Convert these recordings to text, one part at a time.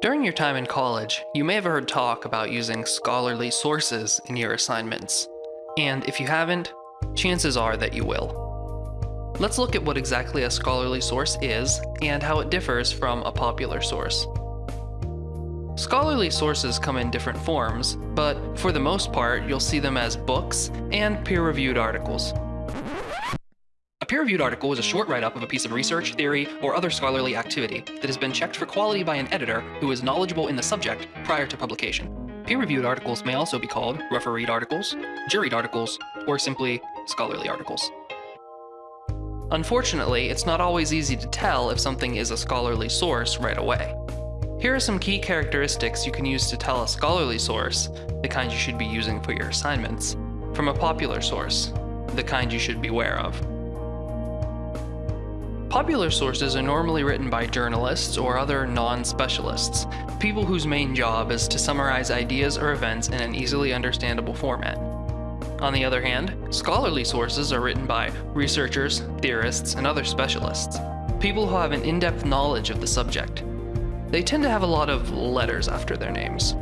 During your time in college, you may have heard talk about using scholarly sources in your assignments. And if you haven't, chances are that you will. Let's look at what exactly a scholarly source is and how it differs from a popular source. Scholarly sources come in different forms, but for the most part, you'll see them as books and peer-reviewed articles peer-reviewed article is a short write-up of a piece of research, theory, or other scholarly activity that has been checked for quality by an editor who is knowledgeable in the subject prior to publication. Peer-reviewed articles may also be called refereed articles, juried articles, or simply scholarly articles. Unfortunately, it's not always easy to tell if something is a scholarly source right away. Here are some key characteristics you can use to tell a scholarly source, the kind you should be using for your assignments, from a popular source, the kind you should beware of. Popular sources are normally written by journalists or other non-specialists, people whose main job is to summarize ideas or events in an easily understandable format. On the other hand, scholarly sources are written by researchers, theorists, and other specialists, people who have an in-depth knowledge of the subject. They tend to have a lot of letters after their names.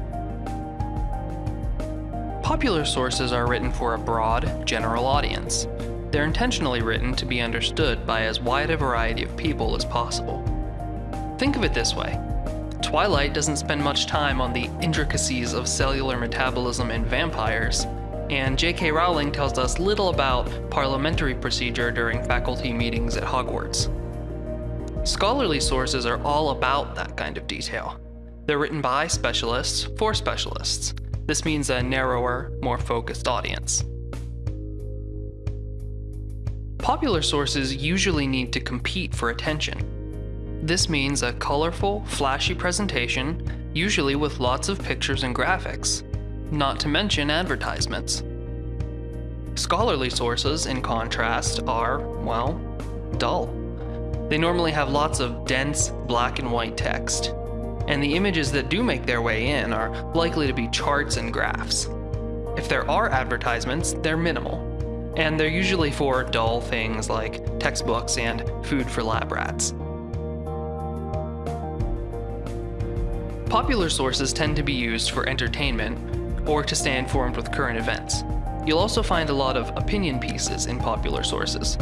Popular sources are written for a broad, general audience, they're intentionally written to be understood by as wide a variety of people as possible. Think of it this way. Twilight doesn't spend much time on the intricacies of cellular metabolism in vampires, and J.K. Rowling tells us little about parliamentary procedure during faculty meetings at Hogwarts. Scholarly sources are all about that kind of detail. They're written by specialists for specialists. This means a narrower, more focused audience. Popular sources usually need to compete for attention. This means a colorful, flashy presentation, usually with lots of pictures and graphics, not to mention advertisements. Scholarly sources, in contrast, are, well, dull. They normally have lots of dense, black and white text, and the images that do make their way in are likely to be charts and graphs. If there are advertisements, they're minimal, and they're usually for dull things like textbooks and food for lab rats. Popular sources tend to be used for entertainment or to stay informed with current events. You'll also find a lot of opinion pieces in popular sources.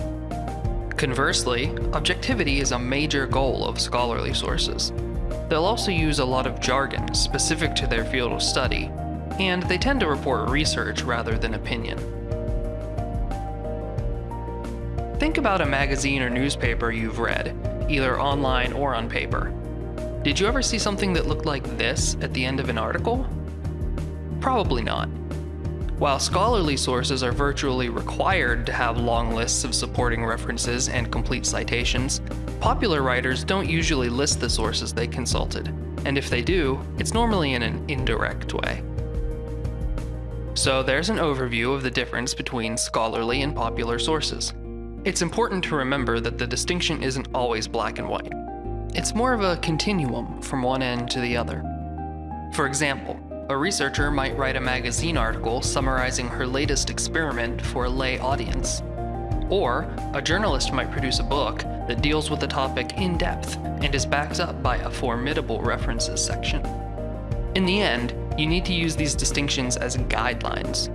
Conversely, objectivity is a major goal of scholarly sources. They'll also use a lot of jargon specific to their field of study, and they tend to report research rather than opinion. Think about a magazine or newspaper you've read, either online or on paper. Did you ever see something that looked like this at the end of an article? Probably not. While scholarly sources are virtually required to have long lists of supporting references and complete citations, popular writers don't usually list the sources they consulted, and if they do, it's normally in an indirect way. So there's an overview of the difference between scholarly and popular sources. It's important to remember that the distinction isn't always black and white. It's more of a continuum from one end to the other. For example, a researcher might write a magazine article summarizing her latest experiment for a lay audience. Or, a journalist might produce a book that deals with the topic in depth and is backed up by a formidable references section. In the end, you need to use these distinctions as guidelines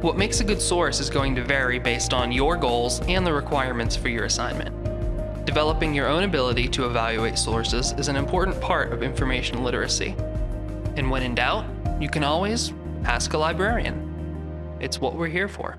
what makes a good source is going to vary based on your goals and the requirements for your assignment. Developing your own ability to evaluate sources is an important part of information literacy. And when in doubt, you can always ask a librarian. It's what we're here for.